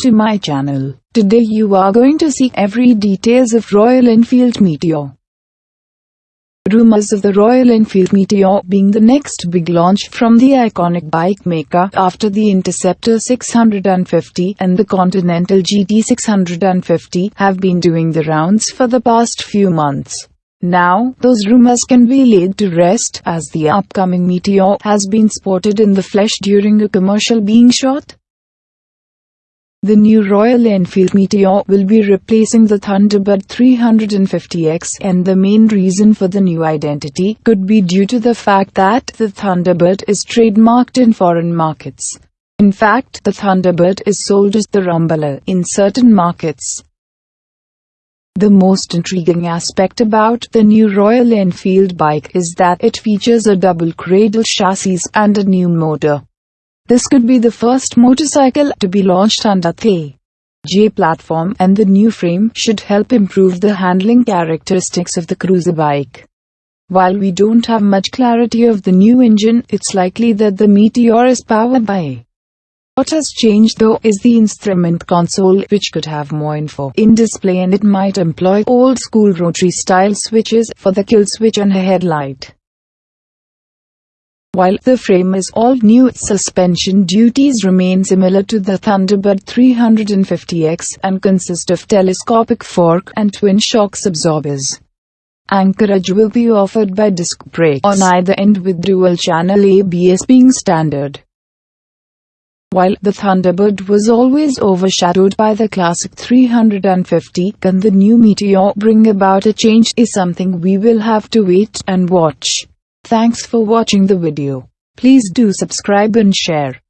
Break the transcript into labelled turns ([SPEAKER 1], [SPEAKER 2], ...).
[SPEAKER 1] to my channel. Today you are going to see every details of Royal Enfield Meteor. Rumors of the Royal Enfield Meteor being the next big launch from the iconic bike maker after the Interceptor 650 and the Continental GT 650 have been doing the rounds for the past few months. Now, those rumors can be laid to rest as the upcoming Meteor has been spotted in the flesh during a commercial being shot. The new Royal Enfield Meteor will be replacing the Thunderbird 350X and the main reason for the new identity could be due to the fact that the Thunderbird is trademarked in foreign markets. In fact, the Thunderbird is sold as the Rumble in certain markets. The most intriguing aspect about the new Royal Enfield bike is that it features a double cradle chassis and a new motor. This could be the first motorcycle to be launched under the J platform and the new frame should help improve the handling characteristics of the cruiser bike. While we don't have much clarity of the new engine, it's likely that the Meteor is powered by what has changed though is the instrument console, which could have more info in display and it might employ old-school rotary-style switches for the kill switch and a headlight. While the frame is all new, suspension duties remain similar to the Thunderbird 350X and consist of telescopic fork and twin shocks absorbers. Anchorage will be offered by disc brakes on either end with dual-channel ABS being standard. While the Thunderbird was always overshadowed by the classic 350, can the new Meteor bring about a change is something we will have to wait and watch. Thanks for watching the video. Please do subscribe and share.